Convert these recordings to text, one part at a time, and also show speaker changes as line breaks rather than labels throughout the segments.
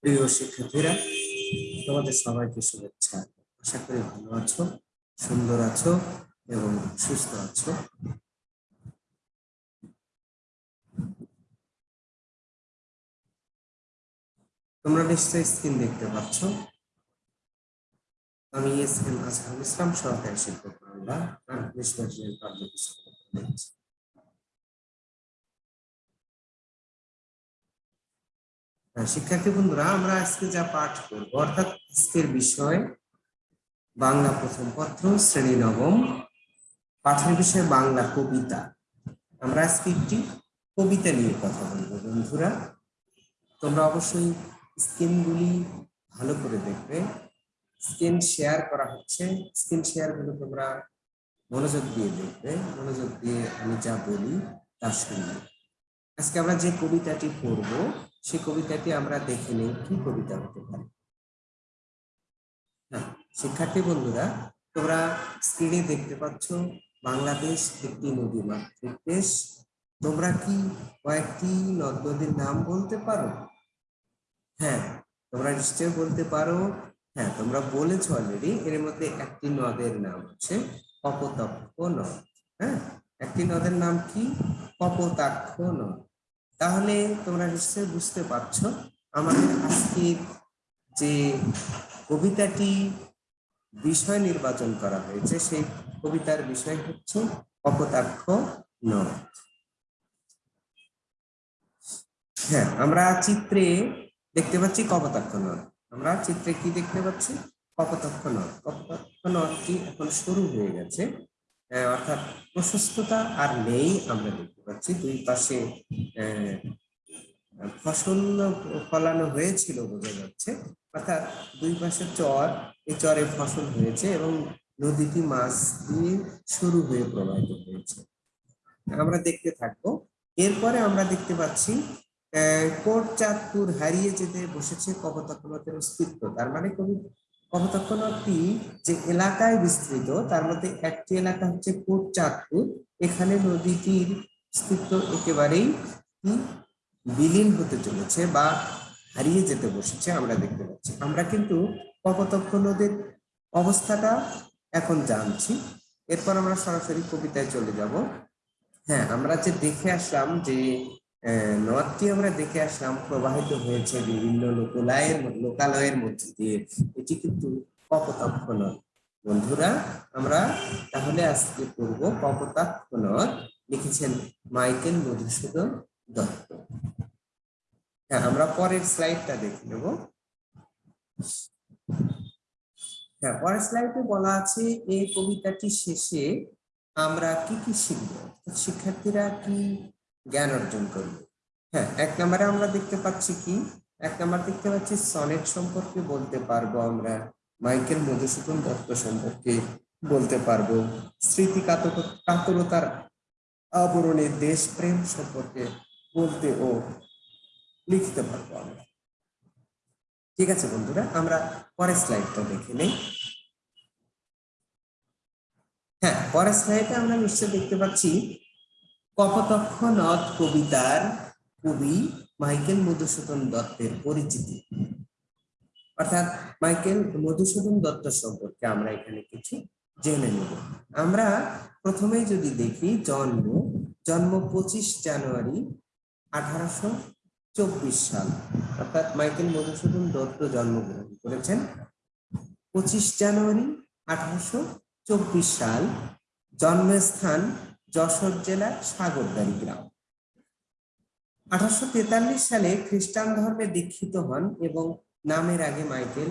প্রিয় শিক্ষার্থীরা তোমাদের সবাইকে শুভেচ্ছা আশা করি ভালো আছো সুন্দর আছো এবং সুস্থ আছো তোমরা নিশ্চয়ই স্ক্রিন দেখতে পাচ্ছ আমি এস এম ইসলাম সরকারি শিক্ষক বাংলা আর বিশ্ববিদ্যালয়ের কার্যক্রম হ্যাঁ, শিক্ষার্থী বন্ধুরা আমরা আজকে যা পাঠ করব অর্থাৎ আজকের বিষয় বাংলা প্রথম পত্র শ্রেণী নবম পাঠের বিষয় বাংলা কবিতা আমরা আজকে একটি কবিতা নিয়ে কথা বলব বন্ধুরা তোমরা অবশ্যই স্ক্রিনগুলি ভালো করে দেখবে স্ক্রিন শেয়ার করা হচ্ছে স্ক্রিন শেয়ারগুলো তোমরা মনোযোগ দিয়ে দেখবে মনোযোগ দিয়ে আমি যা বলি তা শুনবে আজকে আমরা যে কবিতাটি পড়বো সে কবিতাটি আমরা দেখে নেই কি কবিতা হতে পারে হ্যাঁ শিক্ষার্থী বন্ধুরা তোমরা স্ক্রিনে দেখতে পাচ্ছ বাংলাদেশ একটি নদী মাতৃক দেশ তোমরা কি কয়েকটি নদ নদীর নাম বলতে পারো হ্যাঁ তোমরা নিশ্চয় বলতে পারো হ্যাঁ তোমরা বলেছ অলরেডি এর মধ্যে একটি নদের নাম হচ্ছে কপতক্ষ নদ হ্যাঁ একটি নদের নাম কি কপতাক্ষ নদ তাহলে তোমরা নিশ্চয় বুঝতে পারছ আমাদের আজকের যে কবিতাটি বিষয় নির্বাচন করা হয়েছে সেই কবিতার বিষয় হচ্ছে অপতাক্ষ নদ হ্যাঁ আমরা চিত্রে দেখতে পাচ্ছি কপতাক্ষ নদ আমরা চিত্রে কি দেখতে পাচ্ছি কপতাক্ষ নদ কপতাক্ষ নদটি এখন শুরু হয়ে গেছে অর্থাৎ প্রশস্ততা আর নেই আমরা দেখতে পাচ্ছি দুই পাশে ফসল ফলানো হয়েছিল বোঝা যাচ্ছে অর্থাৎ দুই পাশে চর এই চরে ফসল হয়েছে এবং নদীটি মাছ দিয়ে শুরু হয়ে প্রবাহিত হয়েছে আমরা দেখতে থাকবো এরপরে আমরা দেখতে পাচ্ছি কোট চাঁদপুর হারিয়ে যেতে বসেছে কপতাকুলতের অস্তিত্ব তার মানে কবি কপোতাক্ষনটি যে এলাকায় বিস্তৃত তার মধ্যে একটি এলাকা হচ্ছে চাঁদপুর এখানে নদীটির অস্তিত্ব একেবারেই বিলীন হতে চলেছে বা হারিয়ে যেতে বসেছে আমরা দেখতে পাচ্ছি আমরা কিন্তু কপোতক্ষ নদীর অবস্থাটা এখন জানছি এরপর আমরা সরাসরি কবিতায় চলে যাব হ্যাঁ আমরা যে দেখে আসলাম যে নদটি আমরা দেখে আসলাম প্রবাহিত হয়েছে বিভিন্ন লোকালয়ের লোকালয়ের মধ্যে দিয়ে এটি কিন্তু কপতাক্ষ নদ বন্ধুরা আমরা তাহলে আজকে পড়ব কপতাক্ষ নদ লিখেছেন মাইকেল মধুসূদন দত্ত হ্যাঁ আমরা পরের স্লাইডটা দেখে নেব হ্যাঁ পরের স্লাইডে বলা আছে এই কবিতাটি শেষে আমরা কি কি শিখবো শিক্ষার্থীরা কি জ্ঞান অর্জন করব হ্যাঁ এক নম্বরে আমরা দেখতে পাচ্ছি কি এক নম্বর দেখতে পাচ্ছি সনেট সম্পর্কে বলতে পারবো আমরা মাইকেল মধুসূদন দত্ত সম্পর্কে বলতে পারবো স্মৃতি কাতরতার আবরণে দেশপ্রেম সম্পর্কে বলতে ও লিখতে পারবো আমরা ঠিক আছে বন্ধুরা আমরা পরের স্লাইডটা দেখে নেই হ্যাঁ পরের স্লাইডে আমরা নিশ্চয় দেখতে পাচ্ছি কপতক্ষ নদ কবিতার কবি মাইকেল মধুসূদন দত্তের পরিচিতি অর্থাৎ মাইকেল মধুসূদন দত্ত সম্পর্কে আমরা এখানে কিছু জেনে নেব আমরা প্রথমে যদি দেখি জন্ম জন্ম পঁচিশ জানুয়ারি আঠারোশো চব্বিশ সাল অর্থাৎ মাইকেল মধুসূদন দত্ত জন্মগ্রহণ করেছেন পঁচিশ জানুয়ারি আঠারোশো চব্বিশ সাল জন্মস্থান যশোর জেলার সাগরদারি গ্রাম আঠারোশো সালে খ্রিস্টান ধর্মে দীক্ষিত হন এবং নামের আগে মাইকেল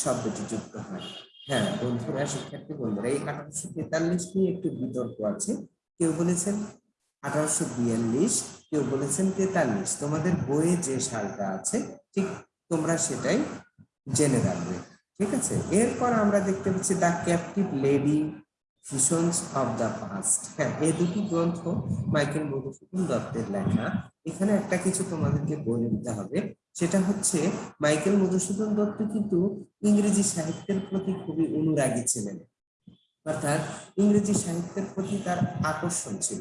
শব্দটি যুক্ত হয় হ্যাঁ বন্ধুরা শিক্ষার্থী বন্ধুরা এই আঠারোশো তেতাল্লিশ নিয়ে একটু বিতর্ক আছে কেউ বলেছেন আঠারোশো বিয়াল্লিশ কেউ বলেছেন তেতাল্লিশ তোমাদের বইয়ে যে সালটা আছে ঠিক তোমরা সেটাই জেনে রাখবে ঠিক আছে এরপর আমরা দেখতে পাচ্ছি the captive lady visions of the past হ্যাঁ এই দুটি গ্রন্থ মাইকেল মধুসূদন দত্তের লেখা এখানে একটা কিছু তোমাদেরকে বলে দিতে হবে সেটা হচ্ছে মাইকেল মধুসূদন দত্ত কিন্তু ইংরেজি সাহিত্যের প্রতি খুবই অনুরাগী ছিলেন অর্থাৎ ইংরেজি সাহিত্যের প্রতি তার আকর্ষণ ছিল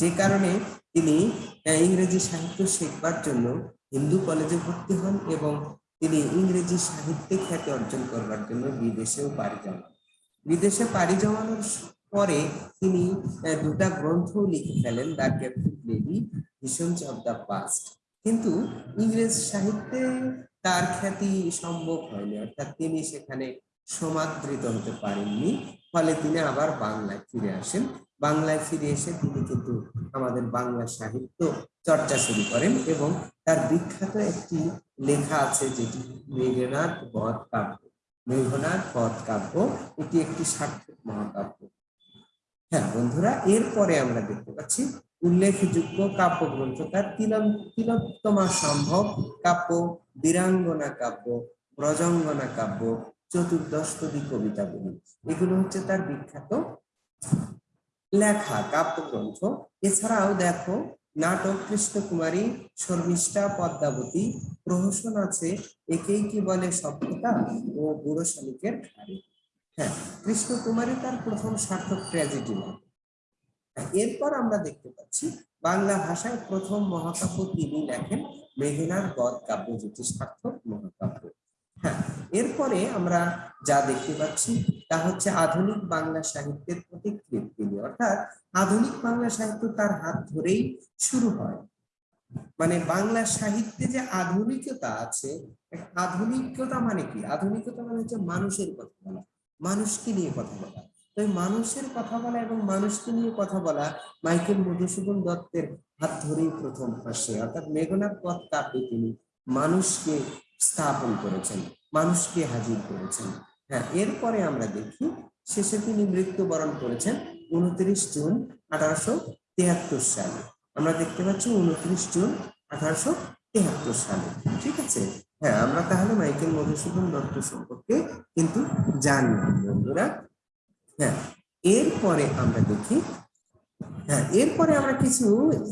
যে কারণে তিনি হ্যাঁ, ইংরেজি সাহিত্য শেখবার জন্য হিন্দু কলেজে ভর্তি হন এবং তিনি ইংরেজি সাহিত্যে খ্যাতি অর্জন করবার জন্য বিদেশেও পাড়ি জমান বিদেশে পাড়ি জমানোর পরে তিনি দুটা গ্রন্থ লিখে ফেলেন the captive lady visions of the past কিন্তু ইংরেজ সাহিত্যে তার খ্যাতি সম্ভব হয়নি অর্থাৎ তিনি সেখানে সমাদৃত হতে পারেননি ফলে তিনি আবার বাংলায় ফিরে আসেন বাংলায় ফিরে এসে তিনি কিন্তু আমাদের বাংলা সাহিত্য চর্চা শুরু করেন এবং তার বিখ্যাত একটি লেখা আছে যেটি মেঘনাথ বধ কাব্য মেঘনার পদ কাব্য এটি একটি সার্থক মহাকাব্য হ্যাঁ বন্ধুরা এরপরে আমরা দেখতে পাচ্ছি উল্লেখযোগ্য কাব্যগ্রন্থ তার তিলোত্তমা সম্ভব কাব্য বীরাঙ্গনা কাব্য ব্রজঙ্গনা কাব্য কবিতা কবিতাগুলি এগুলো হচ্ছে তার বিখ্যাত লেখা কাব্যগ্রন্থ এছাড়াও দেখো নাটক কৃষ্ণকুমারী শর্মিষ্ঠা পদ্মাবতী প্রহসন আছে একেই কি বলে সভ্যতা ও বুড়ো শালিকের হ্যাঁ কৃষ্ণকুমারী তার প্রথম সার্থক ট্র্যাজেডি এরপর আমরা দেখতে পাচ্ছি বাংলা ভাষায় প্রথম মহাকাব্য তিনি লেখেন মেঘনার গদ কাব্য যেটি সার্থক মহাকাব্য হ্যাঁ এরপরে আমরা যা দেখতে পাচ্ছি তা হচ্ছে আধুনিক বাংলা সাহিত্যের প্রতিকৃতি অর্থাৎ আধুনিক বাংলা সাহিত্য তার হাত ধরেই শুরু হয় মানে বাংলা সাহিত্যে যে আধুনিকতা আছে আধুনিকতা মানে কি আধুনিকতা মানে হচ্ছে মানুষের কথা বলা মানুষকে নিয়ে কথা বলা তো মানুষের কথা বলা এবং মানুষকে নিয়ে কথা বলা মাইকেল মধুসূদন দত্তের হাত ধরেই প্রথম আসে অর্থাৎ মেঘনাথ পথ কাব্যে তিনি মানুষকে স্থাপন করেছেন মানুষকে হাজির করেছেন হ্যাঁ এরপরে আমরা দেখি শেষে তিনি মৃত্যুবরণ করেছেন উনত্রিশ জুন আঠারোশো তেহাত্তর সালে আমরা দেখতে পাচ্ছি উনত্রিশ জুন আঠারোশো সালে ঠিক আছে হ্যাঁ আমরা তাহলে মাইকেল মধুসূদন দত্ত সম্পর্কে কিন্তু জানি বন্ধুরা হ্যাঁ এরপরে আমরা দেখি হ্যাঁ এরপরে আমরা কিছু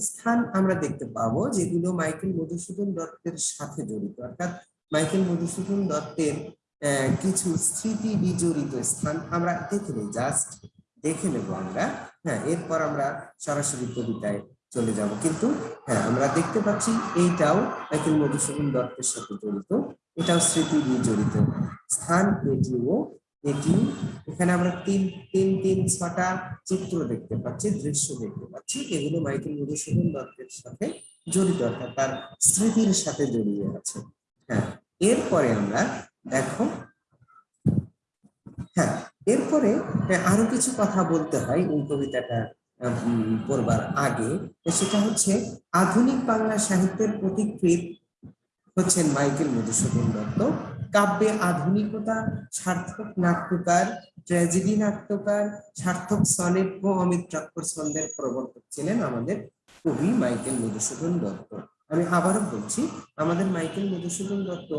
স্থান আমরা দেখতে পাবো যেগুলো মাইকেল মধুসূদন দত্তের সাথে জড়িত অর্থাৎ মাইকেল মধুসূদন দত্তের কিছু স্মৃতি বিজড়িত স্থান আমরা দেখে নেই জাস্ট দেখে নেব আমরা হ্যাঁ এরপর আমরা সরাসরি কবিতায় চলে যাব কিন্তু হ্যাঁ আমরা দেখতে পাচ্ছি এইটাও মাইকেল মধুসূদন দত্তের সাথে জড়িত এটাও স্মৃতি বিজড়িত স্থান এটিও এটি এখানে আমরা তিন তিন তিন ছটা চিত্র দেখতে পাচ্ছি দৃশ্য দেখতে পাচ্ছি এগুলো মাইকেল মধুসূদন দত্তের সাথে জড়িত অর্থাৎ তার স্মৃতির সাথে জড়িয়ে আছে হ্যাঁ এরপরে আমরা দেখো হ্যাঁ এরপরে আরো কিছু কথা বলতে হয় এই কবিতাটা পড়বার আগে সেটা হচ্ছে আধুনিক বাংলা সাহিত্যের প্রতিকৃত হচ্ছেন মাইকেল মধুসূদন দত্ত কাব্যে আধুনিকতা সার্থক নাট্যকার ট্র্যাজেডি নাট্যকার সার্থক সনেট ও চক্কর ছন্দের প্রবর্তক ছিলেন আমাদের কবি মাইকেল মধুসূদন দত্ত আমি আবারও বলছি আমাদের মাইকেল মধুসূদন দত্ত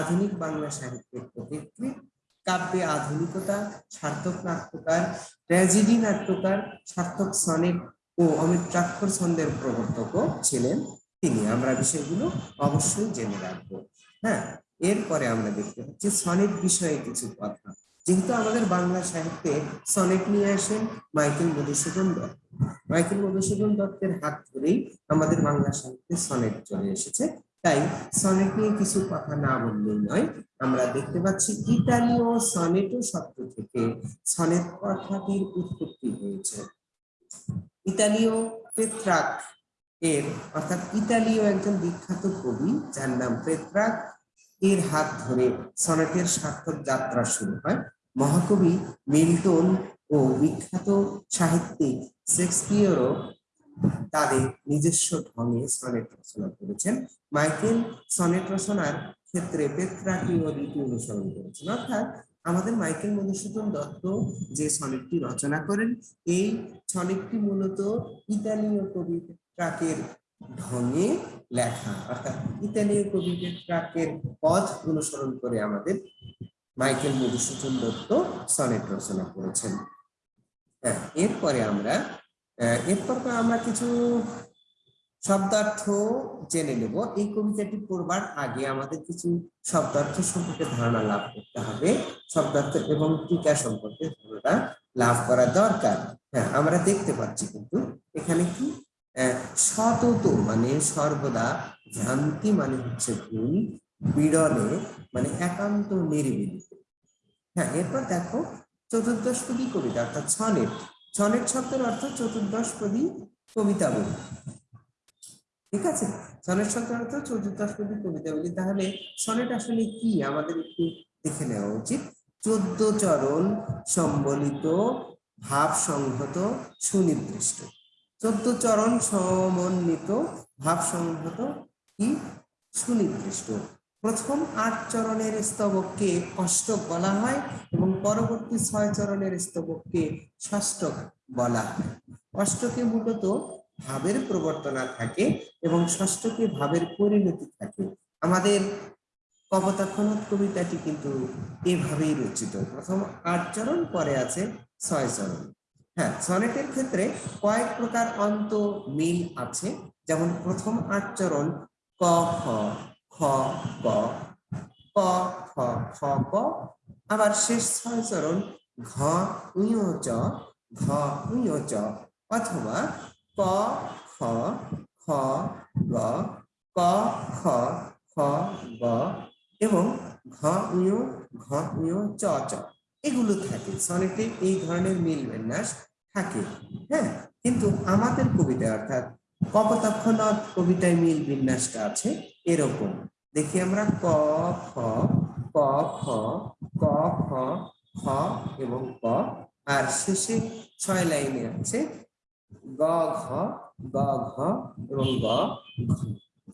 আধুনিক বাংলা সাহিত্যের পথিকৃৎ কাব্যে আধুনিকতা সার্থক নাট্যকার ট্র্যাজেডি নাট্যকার সার্থক সনেট ও অমিত অমিত্রাক্ষর ছন্দের প্রবর্তকও ছিলেন তিনি আমরা বিষয়গুলো অবশ্যই জেনে রাখবো হ্যাঁ এরপরে আমরা দেখতে পাচ্ছি সনেট বিষয়ে কিছু কথা যেহেতু আমাদের বাংলা সাহিত্যে সনেট নিয়ে আসেন মাইকেল মধুসূদন দত্ত মাইকেল মধুসূদন দত্তের হাত ধরেই আমাদের বাংলা সাহিত্যে সনেট চলে এসেছে তাই সনেট নিয়ে কিছু কথা না বললেই নয় আমরা দেখতে পাচ্ছি ইতালীয় সনেটো শব্দ থেকে সনেট কথাটির উৎপত্তি হয়েছে ইতালীয় পেত্রাক এর অর্থাৎ ইতালীয় একজন বিখ্যাত কবি যার নাম পেত্রাক এর হাত ধরে সনেটের সার্থক যাত্রা শুরু হয় মহাকবি মিল্টন ও বিখ্যাত সাহিত্যিক শেক্সপিয়রও তাদের নিজস্ব ঢঙে সনেট রচনা করেছেন মাইকেল সনেট রচনার ক্ষেত্রে পেত্রাকীয় রীতি অনুসরণ করেছেন অর্থাৎ আমাদের মাইকেল মধুসূদন দত্ত যে সনেটটি রচনা করেন এই সনেটটি মূলত ইতালীয় কবি ট্রাকের ঢঙে লেখা অর্থাৎ ইতালীয় কবি ট্রাকের পথ অনুসরণ করে আমাদের মাইকেল মধুসূদন দত্ত সনেট রচনা করেছেন হ্যাঁ এরপরে আমরা এরপর আমরা কিছু শব্দার্থ জেনে নেব এই কবিতাটি পড়বার আগে আমাদের কিছু শব্দার্থ সম্পর্কে ধারণা লাভ করতে হবে শব্দার্থ এবং টিকা সম্পর্কে ধারণা লাভ করা দরকার হ্যাঁ আমরা দেখতে পাচ্ছি কিন্তু এখানে কি সতত মানে সর্বদা ভ্রান্তি মানে হচ্ছে ভুল বিরলে মানে একান্ত নির্বিধিত হ্যাঁ এরপর দেখো চতুর্দশপদী কবিতা অর্থাৎ ছনেট ছনেট শব্দের অর্থ চতুর্দশপদী কবিতা বলি ঠিক আছে সনেট শব্দের অর্থ চতুর্দশপদী কবিতা বলি তাহলে ছনেট আসলে কি আমাদের একটু দেখে নেওয়া উচিত চোদ্দ চরণ সম্বলিত ভাব সংহত সুনির্দিষ্ট চোদ্দ চরণ সমন্বিত ভাব সংহত কি সুনির্দিষ্ট প্রথম আট চরণের স্তবককে অষ্টক বলা হয় এবং পরবর্তী ছয় চরণের স্তবককে ষষ্ঠক বলা হয় অষ্টকে মূলত ভাবের প্রবর্তনা থাকে এবং ষষ্ঠকে ভাবের পরিণতি থাকে আমাদের কবতাক্ষণত কবিতাটি কিন্তু এভাবেই রচিত প্রথম আট চরণ পরে আছে ছয় চরণ হ্যাঁ সনেটের ক্ষেত্রে কয়েক প্রকার অন্ত মিল আছে যেমন প্রথম আট চরণ ক খ খ ক ক খ খ ক আবার শেষ ছয় চরণ ঘ চ ঘ চ অথবা ক খ খ গ ক খ খ গ এবং ঘ উইও ঘ উইও চ চ এগুলো থাকে সনেটে এই ধরনের মিল বিন্যাস থাকে হ্যাঁ কিন্তু আমাদের কবিতা অর্থাৎ কপতক্ষণত কবিতায় মিল বিন্যাসটা আছে এরকম দেখি আমরা ক খ ক খ ক খ খ এবং ক আর শেষে ছয় লাইনে আছে গ ঘ গ ঘ এবং গ ঘ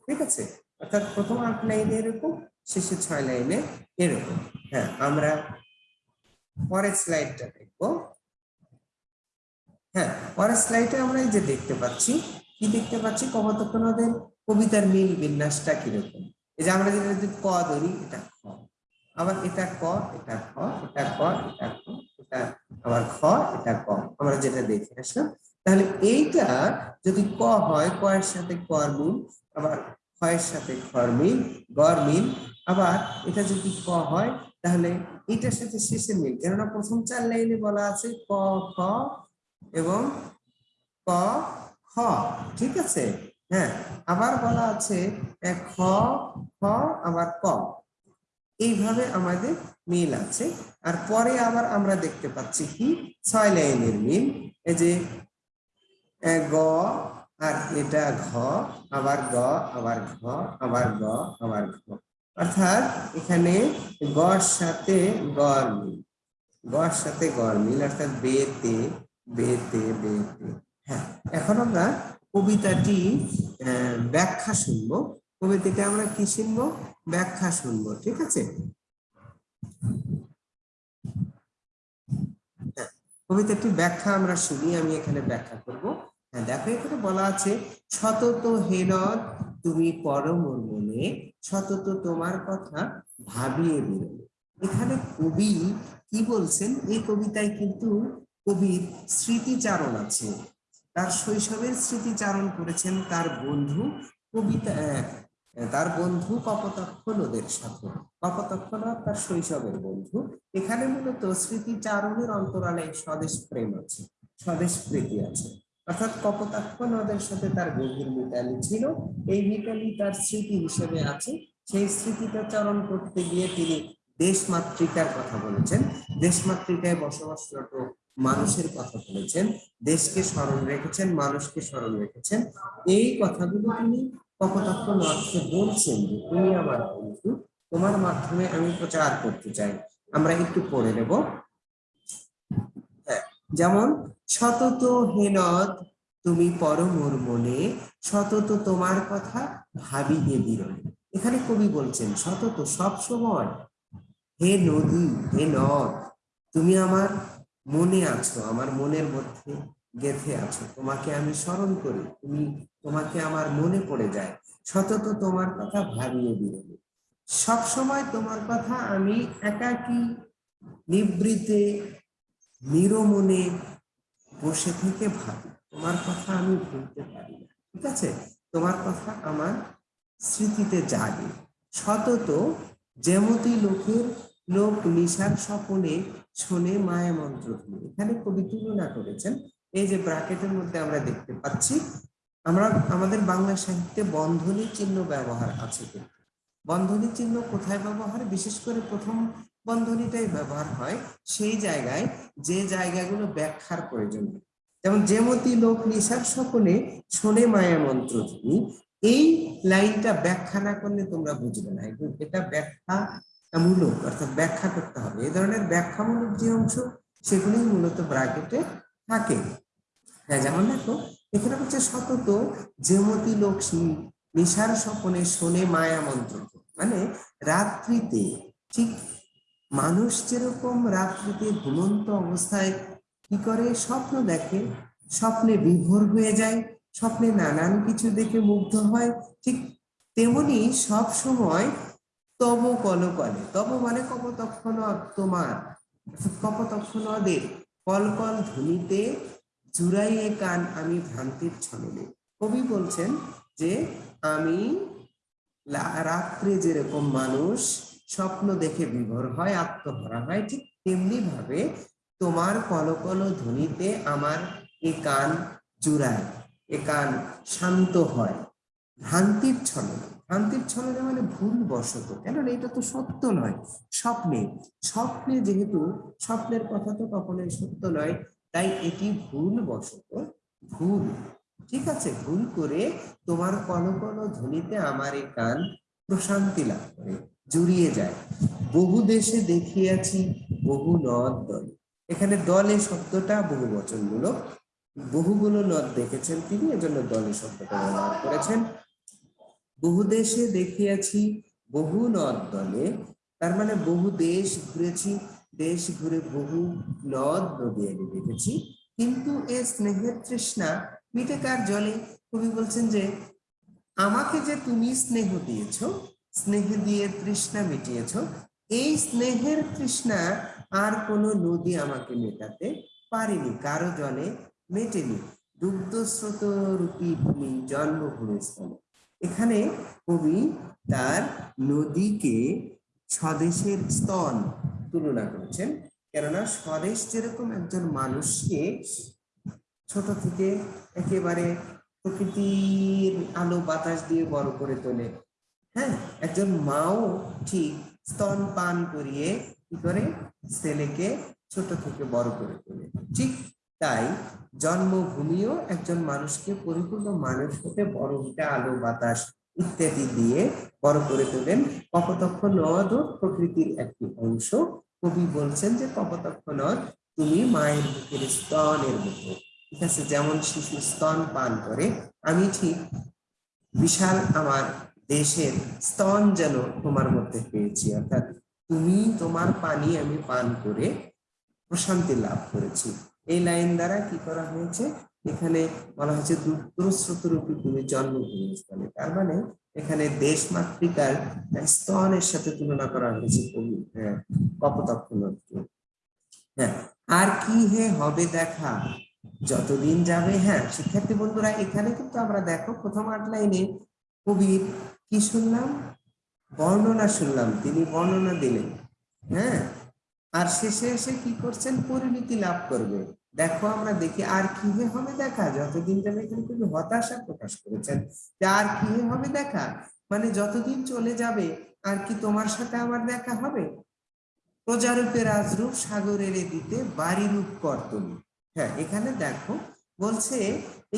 ঠিক আছে অর্থাৎ প্রথম আট লাইনে এরকম শেষে ছয় লাইনে এরকম হ্যাঁ আমরা পরের স্লাইডটা দেখবো হ্যাঁ পরের স্লাইডে আমরা এই যে দেখতে পাচ্ছি কি দেখতে পাচ্ছি তখন ওদের কবিতার মিল বিন্যাসটা কিরকম এই যে আমরা যদি ক ধরি এটা খ আবার এটা ক এটা খ এটা ক এটা খ এটা আবার খ এটা ক আমরা যেটা দেখে আসলাম তাহলে এইটা যদি ক হয় ক এর সাথে কর মিল আবার খ এর সাথে খর মিল গর মিল আবার এটা যদি ক হয় তাহলে এটার সাথে শেষের মিল কেননা প্রথম চার লাইনে বলা আছে ক খ এবং ক খ ঠিক আছে হ্যাঁ আবার বলা আছে খ খ আবার ক এইভাবে আমাদের মিল আছে আর পরে আবার আমরা দেখতে পাচ্ছি কি ছয় লাইনের মিল এই যে গ আর এটা ঘ আবার গ আবার ঘ আবার গ আবার ঘ অর্থাৎ এখানে গড় সাথে গড় মিল গড় সাথে গড় মিল অর্থাৎ বেতে বেতে বেতে হ্যাঁ এখন আমরা কবিতাটি ব্যাখ্যা শুনবো কবিতাটি আমরা কি শুনবো ব্যাখ্যা শুনবো ঠিক আছে হ্যাঁ, কবিতাটি ব্যাখ্যা আমরা শুনি আমি এখানে ব্যাখ্যা করব হ্যাঁ দেখো এখানে বলা আছে সতত হেরদ তুমি পরম মনে সতত তোমার কথা ভাবিয়ে বেরোল এখানে কবি কি বলছেন এই কবিতায় কিন্তু কবির স্মৃতিচারণ আছে তার শৈশবের স্মৃতিচারণ করেছেন তার বন্ধু কবিতা তার বন্ধু কপতক্ষ নদের সাথে কপতক্ষ নদ তার শৈশবের বন্ধু এখানে মূলত স্মৃতিচারণের অন্তরালে স্বদেশ প্রেম আছে স্বদেশ প্রীতি আছে অর্থাৎ কপতাক্ষ নদের সাথে তার গভীর মিতালি ছিল এই মিতালি তার স্মৃতি হিসেবে আছে সেই স্মৃতিটা চরণ করতে গিয়ে তিনি দেশমাতৃকার কথা বলেছেন দেশমাতৃকায় বসবাসরত মানুষের কথা বলেছেন দেশকে স্মরণ রেখেছেন মানুষকে স্মরণ রেখেছেন এই কথাগুলো তিনি কপতাক্ষ নর্থে বলছেন যে তুমি আমার বন্ধু তোমার মাধ্যমে আমি প্রচার করতে চাই আমরা একটু পড়ে নেব হ্যাঁ যেমন সতত হেনত তুমি পরমর মনে সতত তোমার কথা ভাবি হে বিরলে এখানে কবি বলছেন সতত সব সময় হে নদী হে নদ তুমি আমার মনে আছো আমার মনের মধ্যে গেথে আছো তোমাকে আমি স্মরণ করি তুমি তোমাকে আমার মনে পড়ে যায় সতত তোমার কথা ভাবিয়ে দিলে সব সময় তোমার কথা আমি একাকি নিবৃতে নিরমনে বসে থেকে ভাবি তোমার কথা আমি ভুলতে পারি না ঠিক আছে তোমার কথা আমার স্মৃতিতে জাগে সতত যেমতি লোকের লোক নিশার স্বপনে শোনে মায়া মন্ত্র দিয়ে এখানে কবি তুলনা করেছেন এই যে ব্রাকেটের মধ্যে আমরা দেখতে পাচ্ছি আমরা আমাদের বাংলা সাহিত্যে বন্ধনী চিহ্ন ব্যবহার আছে কিন্তু বন্ধনী চিহ্ন কোথায় ব্যবহার বিশেষ করে প্রথম বন্ধনীটাই ব্যবহার হয় সেই জায়গায় যে জায়গাগুলো ব্যাখ্যার প্রয়োজন যেমন যেমতি লোক নিশার সকলে শোনে মায়া মন্ত্র এই লাইনটা ব্যাখ্যা না করলে তোমরা বুঝবে না এটা ব্যাখ্যা মূলক অর্থাৎ ব্যাখ্যা করতে হবে এই ধরনের ব্যাখ্যামূলক যে অংশ সেগুলি মূলত ব্রাকেটে থাকে হ্যাঁ যেমন দেখো এখানে হচ্ছে সতত যেমতি লক্ষ্মী নিশার স্বপনে শোনে মায়া মন্ত্র মানে রাত্রিতে ঠিক মানুষ যেরকম রাত্রিতে ঘুমন্ত অবস্থায় কি করে স্বপ্ন দেখে স্বপ্নে বিভোর হয়ে যায় স্বপ্নে নানান কিছু দেখে মুগ্ধ হয় ঠিক তেমনি সব সময় তব কল কলে তব মানে কপতক্ষণ তোমার কল কল ধ্বনিতে জুড়াইয়ে কান আমি ভ্রান্তির ছলে কবি বলছেন যে আমি রাত্রে যেরকম মানুষ স্বপ্ন দেখে বিভোর হয় আত্মহরা হয় ঠিক তেমনি ভাবে তোমার কলকল ধ্বনিতে আমার এ কান জুড়ায় এ কান শান্ত হয় ভ্রান্তির ছলে আন্তিক ছলেরা মানে ভুল বশত কেননা এটা তো সত্য নয় স্বপ্নে স্বপ্নে যেহেতু স্বপ্নের কথা তো কখনোই সত্য নয় তাই এটি ভুল বশত ভুল ঠিক আছে ভুল করে তোমার কল কল ধ্বনিতে আমার এই কান প্রশান্তি লাভ করে জুড়িয়ে যায় বহু দেশে দেখিয়াছি বহু নদ দল এখানে দলে শব্দটা বহু বচনগুলো বহুগুলো নদ দেখেছেন তিনি এজন্য দলে শব্দটা ব্যবহার করেছেন বহু দেশে দেখিয়াছি বহু নদ দলে তার মানে বহু দেশ ঘুরেছি দেশ ঘুরে বহু নদ নদী আমি দেখেছি কিন্তু এ স্নেহের তৃষ্ণা মিটে কার জলে কবি বলছেন যে আমাকে যে তুমি স্নেহ দিয়েছ স্নেহ দিয়ে তৃষ্ণা মিটিয়েছ এই স্নেহের তৃষ্ণা আর কোন নদী আমাকে মেটাতে পারেনি কারো জলে মেটেনি দুগ্ধস্রোত রূপী ভূমি জন্মভূমি স্থলে এখানে কবি তার নদীকে স্বদেশের স্তন তুলনা করেছেন কেননা স্বদেশ যেরকম একজন মানুষকে ছোট থেকে একেবারে প্রকৃতির আলো বাতাস দিয়ে বড় করে তোলে হ্যাঁ একজন মাও ঠিক স্তন পান করিয়ে কি করে ছেলেকে ছোট থেকে বড় করে তোলে ঠিক তাই জন্মভূমিও একজন মানুষকে পরিপূর্ণ মানুষ হতে বড় হতে আলো বাতাস ইত্যাদি দিয়ে বড় করে তোলেন কপতক্ষ নদ প্রকৃতির একটি অংশ কবি বলছেন যে কপতক্ষ নদ তুমি মায়ের বুকের স্তনের মতো ঠিক আছে যেমন শিশু স্তন পান করে আমি ঠিক বিশাল আমার দেশের স্তন যেন তোমার মধ্যে পেয়েছি অর্থাৎ তুমি তোমার পানি আমি পান করে প্রশান্তি লাভ করেছি এই লাইন দ্বারা কি করা হয়েছে এখানে বলা হয়েছে রূপী তুমি জন্মভূমি স্থানে তার মানে এখানে দেশ মাতৃকার স্তনের সাথে তুলনা করা হয়েছে হ্যাঁ, কপতক্ষ নদকে হ্যাঁ আর কি হে হবে দেখা যতদিন যাবে হ্যাঁ শিক্ষার্থী বন্ধুরা এখানে কিন্তু আমরা দেখো প্রথম আট লাইনে কবির কি শুনলাম বর্ণনা শুনলাম তিনি বর্ণনা দিলেন হ্যাঁ আর শেষে এসে কি করছেন পরিণতি লাভ করবে দেখো আমরা দেখি আর কি হবে দেখা যতদিন জামিল খুবই হতাশা প্রকাশ করেছেন যে আর কি হবে দেখা মানে যতদিন চলে যাবে আর কি তোমার সাথে আমার দেখা হবে প্রজারূপে রাজরূপ সাগরের দিতে বাড়ি রূপ কর্তনী হ্যাঁ এখানে দেখো বলছে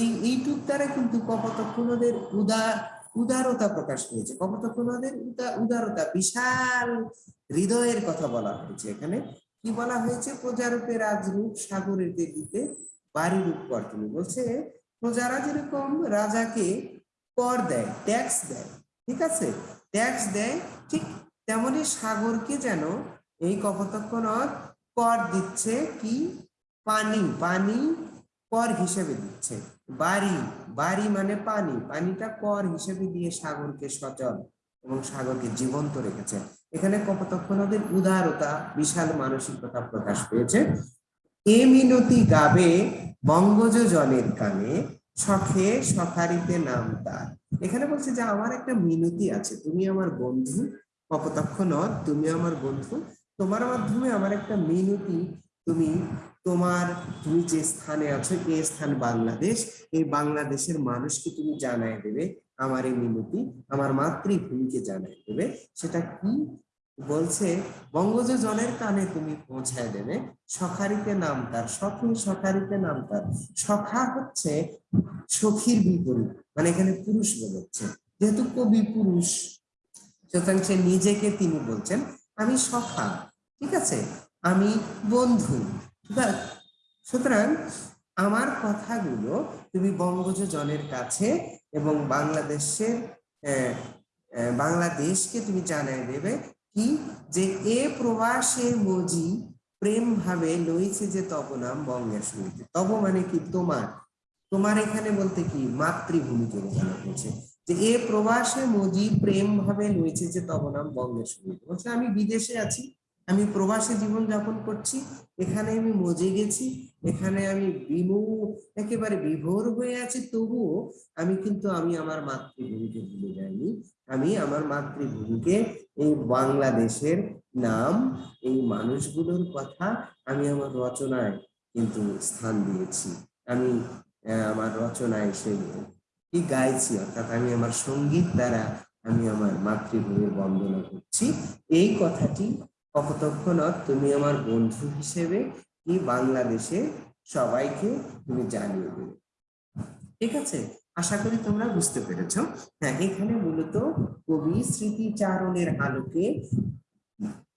এই ইউটিউব দ্বারা কিন্তু কপতক্ষণদের উদার উদারতা প্রকাশ পেয়েছে কপতক্ষণদের উদারতা বিশাল হৃদয়ের কথা বলা হয়েছে এখানে কি বলা হয়েছে প্রজারূপে রাজরূপ সাগরের দেবীতে রূপ কর তুমি বলছে প্রজারা যেরকম রাজাকে কর দেয় ট্যাক্স দেয় ঠিক আছে ট্যাক্স দেয় ঠিক তেমনি সাগরকে যেন এই কপতক্ষণ কর দিচ্ছে কি পানি পানি কর হিসেবে দিচ্ছে বাড়ি বাড়ি মানে পানি পানিটা কর হিসেবে দিয়ে সাগরকে সচল এবং সাগরকে জীবন্ত রেখেছে এখানে নদের উদারতা বিশাল মানসিকতা প্রকাশ পেয়েছে এ মিনতি গাবে বঙ্গজ জনের কানে সখে সখারিতে নাম তার এখানে বলছে যে আমার একটা মিনতি আছে তুমি আমার বন্ধু কপতক্ষ নদ তুমি আমার বন্ধু তোমার মাধ্যমে আমার একটা মিনতি তুমি তোমার তুমি যে স্থানে আছো এই স্থান বাংলাদেশ এই বাংলাদেশের মানুষকে তুমি জানায় দেবে আমার এই মিনতি আমার মাতৃভূমিকে জানাই দেবে সেটা কি বলছে বঙ্গজ জলের কানে তুমি পৌঁছায় দেবে সখারিতে নাম তার সখী সখারিতে নাম তার সখা হচ্ছে সখীর বিপরীত মানে এখানে পুরুষ বোঝাচ্ছে যেহেতু কবি পুরুষ সুতরাং সে নিজেকে তিনি বলছেন আমি সখা ঠিক আছে আমি বন্ধু সুতরাং আমার কথাগুলো তুমি বঙ্গজ জনের কাছে এবং বাংলাদেশের বাংলাদেশকে তুমি জানাই দেবে কি যে এ প্রবাসে মজি প্রেম ভাবে লইছে যে তব নাম বঙ্গের সঙ্গীতে তব মানে কি তোমার তোমার এখানে বলতে কি মাতৃভূমিকে বোঝানো হয়েছে যে এ প্রবাসে মজি প্রেম ভাবে লইছে যে তব নাম বঙ্গের সঙ্গীত বলছে আমি বিদেশে আছি আমি প্রবাসী জীবন যাপন করছি এখানে আমি মজে গেছি এখানে আমি বিমু একেবারে বিভোর হয়ে আছি তবুও আমি কিন্তু আমি আমার মাতৃভূমিকে ভুলে যাইনি আমি আমার মাতৃভূমিকে এই বাংলাদেশের নাম এই মানুষগুলোর কথা আমি আমার রচনায় কিন্তু স্থান দিয়েছি আমি আমার রচনায় সে কি গাইছি অর্থাৎ আমি আমার সঙ্গীত দ্বারা আমি আমার মাতৃভূমির বন্দনা করছি এই কথাটি কতক্ষণত তুমি আমার বন্ধু হিসেবে কি বাংলাদেশে সবাইকে তুমি জানিয়ে দেবে ঠিক আছে আশা করি তোমরা বুঝতে পেরেছ হ্যাঁ এখানে মূলত কবি স্মৃতিচারণের আলোকে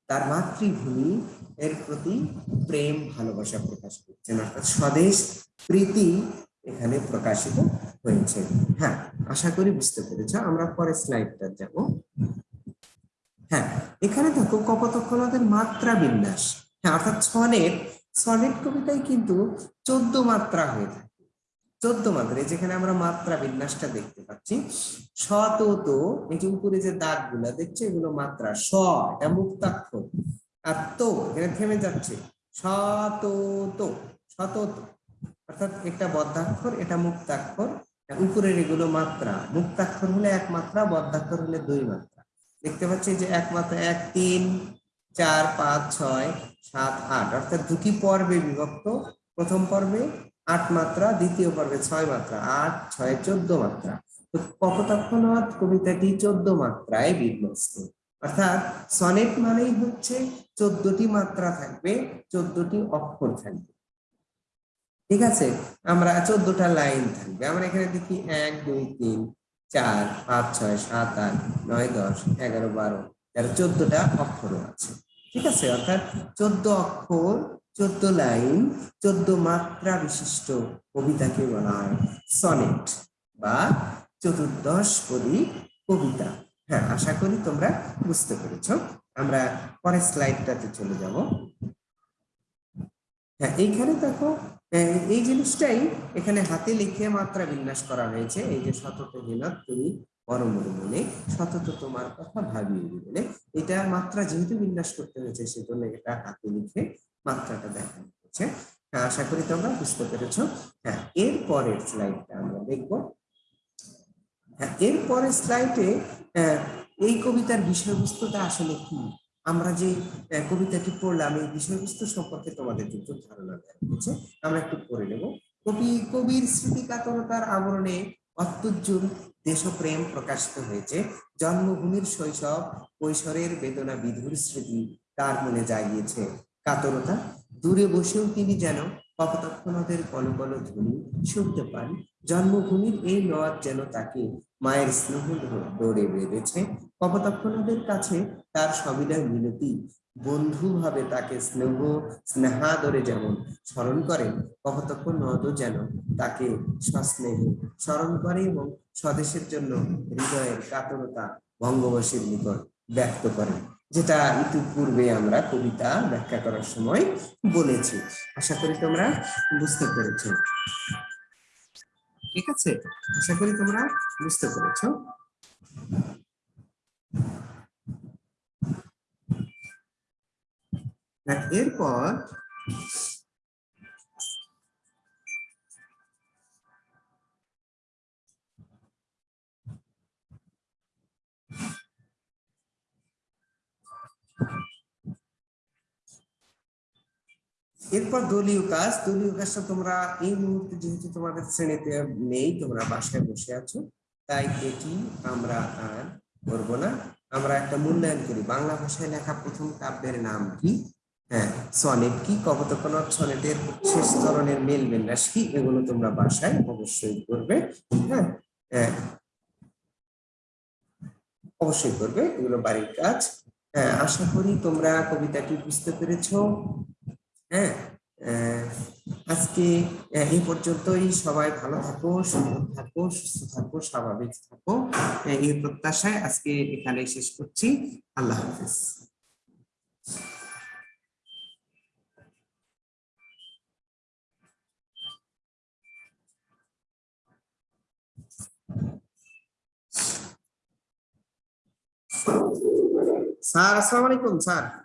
তার মাতৃভূমি এর প্রতি প্রেম ভালোবাসা প্রকাশ করছেন অর্থাৎ স্বদেশ প্রীতি এখানে প্রকাশিত হয়েছে হ্যাঁ আশা করি বুঝতে পেরেছ আমরা পরে স্লাইডটা যাব হ্যাঁ এখানে দেখো কপতক্ষণাদের মাত্রা বিন্যাস হ্যাঁ অর্থাৎ ছনের ছনের কবিতায় কিন্তু চোদ্দ মাত্রা হয়ে থাকে চোদ্দ মাত্রা যেখানে আমরা মাত্রা বিন্যাসটা দেখতে পাচ্ছি শত তো এই যে উপরে যে দাগ গুলা দেখছো এগুলো মাত্রা স এটা মুক্তাক্ষর আর তো এখানে থেমে যাচ্ছে শত তো শত অর্থাৎ একটা বদ্ধাক্ষর এটা মুক্তাক্ষর উপরের এগুলো মাত্রা মুক্তাক্ষর হলে এক মাত্রা বদ্ধাক্ষর হলে দুই মাত্রা দেখতে পাচ্ছি যে একমাত্র এক তিন চার পাঁচ ছয় সাত আট অর্থাৎ দুটি পর্বে বিভক্ত প্রথম পর্বে আট মাত্রা দ্বিতীয় পর্বে ছয় মাত্রা আট ছয় চোদ্দ মাত্রা তো কবিতাটি চোদ্দ মাত্রায় বিন্যস্ত অর্থাৎ সনেট মানেই হচ্ছে চোদ্দটি মাত্রা থাকবে চোদ্দটি অক্ষর থাকবে ঠিক আছে আমরা চোদ্দটা লাইন থাকবে আমরা এখানে দেখি এক দুই তিন চার পাঁচ ছয় সাত আট নয় দশ এগারো বারো তেরো চোদ্দটা অক্ষর আছে ঠিক আছে অর্থাৎ চোদ্দ অক্ষর চোদ্দ লাইন চোদ্দ মাত্রা বিশিষ্ট কবিতাকে বলা হয় সনেট বা চতুর্দশ কবি কবিতা হ্যাঁ আশা করি তোমরা বুঝতে পেরেছ আমরা পরের স্লাইডটাতে চলে যাব হ্যাঁ এইখানে দেখো এই জিনিসটাই এখানে হাতে লিখে মাত্রা বিন্যাস করা হয়েছে এই যে শতত মিনত তুমি পরমর মনে শতত তোমার কথা ভাবিয়ে দিলে এটা মাত্রা যেহেতু বিন্যাস করতে হয়েছে সেজন্য এটা হাতে লিখে মাত্রাটা দেখানো হয়েছে হ্যাঁ, আশা করি তোমরা বুঝতে পেরেছ হ্যাঁ এর পরের স্লাইডটা আমরা দেখব হ্যাঁ এর পরের স্লাইডে এই কবিতার বিষয়বস্তুটা আসলে কি আমরা যে কবিতাটি পড়লাম এই বিষয়বস্তু সম্পর্কে তোমাদের যুক্ত ধারণা দেওয়া হচ্ছে আমরা একটু পড়ে নেব কবি কবির স্মৃতি কাতরতার আবরণে অত্যুজ্জ্বল দেশপ্রেম প্রকাশিত হয়েছে জন্মভূমির শৈশব কৈশোরের বেদনা বিধুর স্মৃতি তার মনে জাগিয়েছে কাতরতা দূরে বসেও তিনি যেন কপতক্ষণদের কলকল ধ্বনি শুনতে পান জন্মভূমির এই নদ যেন তাকে মায়ের স্নেহ দৌড়ে বেঁধেছে কপতক্ষণদের কাছে তার সবিনয় মিনতি ভাবে তাকে স্নেহ স্নেহাদরে যেমন স্মরণ করে কপোতক্ষ নদ যেন তাকে সস্নেহে স্মরণ করে এবং স্বদেশের জন্য হৃদয়ের কাতরতা বঙ্গবাসীর নিকট ব্যক্ত করে যেটা ইতিপূর্বে আমরা কবিতা ব্যাখ্যা করার সময় বলেছি আশা করি তোমরা বুঝতে পেরেছ ঠিক আছে আশা করি তোমরা বুঝতে পেরেছ এরপর এরপর দলীয় কাজ দলীয় কাজটা তোমরা এই মুহূর্তে যেহেতু তোমাদের শ্রেণীতে নেই তোমরা বাসায় বসে আছো তাই এটি আমরা আর করব না আমরা একটা মূল্যায়ন করি বাংলা ভাষায় লেখা প্রথম কাব্যের নাম কি হ্যাঁ সনেট কি কবতকনট সনেটের শেষ ধরনের মেল রাশি কি এগুলো তোমরা বাসায় অবশ্যই করবে হ্যাঁ হ্যাঁ অবশ্যই করবে এগুলো বাড়ির কাজ হ্যাঁ আশা করি তোমরা কবিতাটি বুঝতে পেরেছো হ্যাঁ আজকে এই পর্যন্তই সবাই ভালো থাকো সুন্দর থাকো সুস্থ থাকো স্বাভাবিক থাকো এই প্রত্যাশায় আজকে এখানে শেষ করছি আল্লাহ হাফিজ স্যার আসসালামু আলাইকুম স্যার